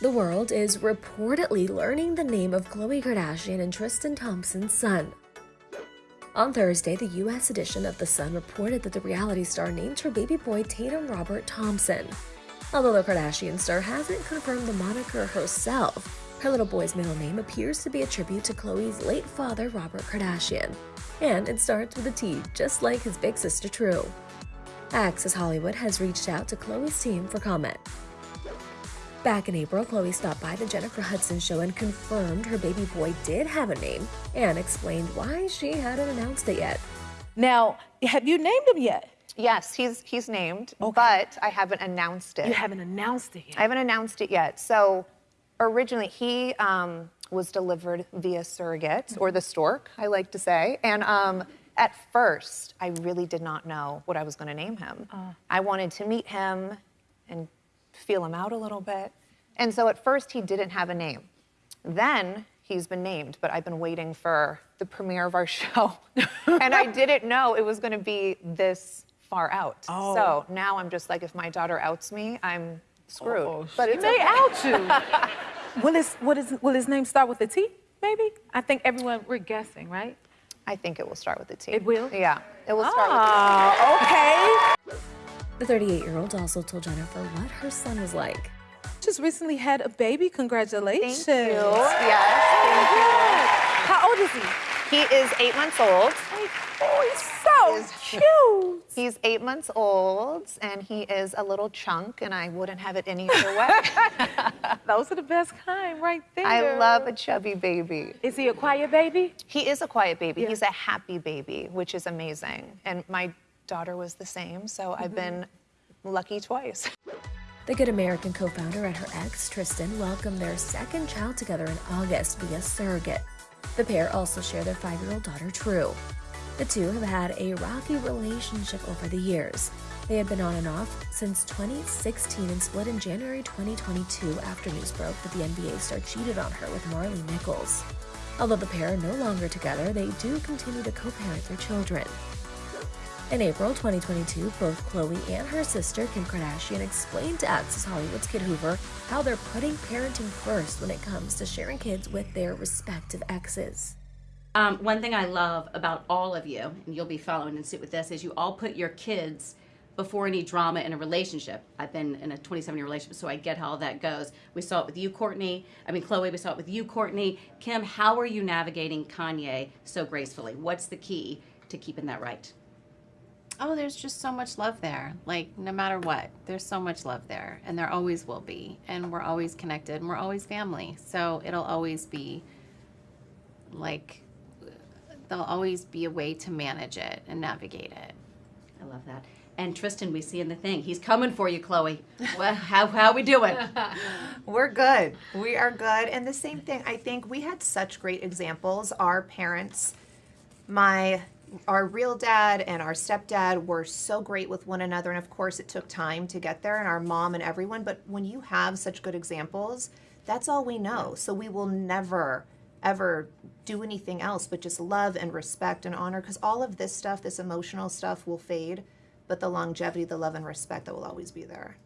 The world is reportedly learning the name of Khloe Kardashian and Tristan Thompson's son. On Thursday, the U.S. edition of The Sun reported that the reality star named her baby boy Tatum Robert Thompson. Although the Kardashian star hasn't confirmed the moniker herself, her little boy's middle name appears to be a tribute to Khloe's late father, Robert Kardashian. And it starts with a T, just like his big sister True. Access Hollywood has reached out to Khloe's team for comment. Back in April, Khloe stopped by the Jennifer Hudson show and confirmed her baby boy did have a name and explained why she hadn't announced it yet. Now, have you named him yet? Yes, he's he's named, okay. but I haven't announced it. You haven't announced it yet. I haven't announced it yet. So originally he um, was delivered via surrogate or the stork, I like to say, and um, at first, I really did not know what I was going to name him. Uh. I wanted to meet him and feel him out a little bit. And so at first, he didn't have a name. Then he's been named, but I've been waiting for the premiere of our show. and I didn't know it was going to be this far out. Oh. So now I'm just like, if my daughter outs me, I'm screwed. Oh, but it may okay. out you. will, his, will, his, will his name start with a T, maybe? I think everyone, we're guessing, right? I think it will start with a T. It will? Yeah, it will start oh, with a T. Ah, okay. The 38-year-old also told Jennifer what her son was like. Just recently had a baby. Congratulations. Thank you. Yes, thank you. How old is he? He is eight months old. Oh, he's so cute. He's eight months old, and he is a little chunk, and I wouldn't have it any other way. Those are the best kind right there. I love a chubby baby. Is he a quiet baby? He is a quiet baby. Yeah. He's a happy baby, which is amazing. And my daughter was the same, so mm -hmm. I've been lucky twice. The Good American co-founder and her ex, Tristan, welcomed their second child together in August via surrogate. The pair also share their five-year-old daughter, True. The two have had a rocky relationship over the years. They had been on and off since 2016 and split in January 2022 after news broke that the NBA star cheated on her with Maralee Nichols. Although the pair are no longer together, they do continue to co-parent their children. In April 2022, both Khloe and her sister Kim Kardashian explained to Access Hollywood's Kit Hoover how they're putting parenting first when it comes to sharing kids with their respective exes. Um, one thing I love about all of you, and you'll be following and suit with this, is you all put your kids before any drama in a relationship. I've been in a 27 year relationship, so I get how that goes. We saw it with you, Kourtney. I mean, Khloe, we saw it with you, Kourtney. Kim, how are you navigating Kanye so gracefully? What's the key to keeping that right? Oh, there's just so much love there. Like, no matter what, there's so much love there, and there always will be. And we're always connected, and we're always family. So it'll always be like there'll always be a way to manage it and navigate it. I love that. And Tristan, we see in the thing, he's coming for you, Khloe. well, how how we doing? We're good. We are good. And the same thing, I think we had such great examples. Our parents, my our real dad and our stepdad were so great with one another and of course it took time to get there and our mom and everyone but when you have such good examples that's all we know so we will never ever do anything else but just love and respect and honor because all of this stuff, this emotional stuff will fade, but the longevity, the love and respect that will always be there.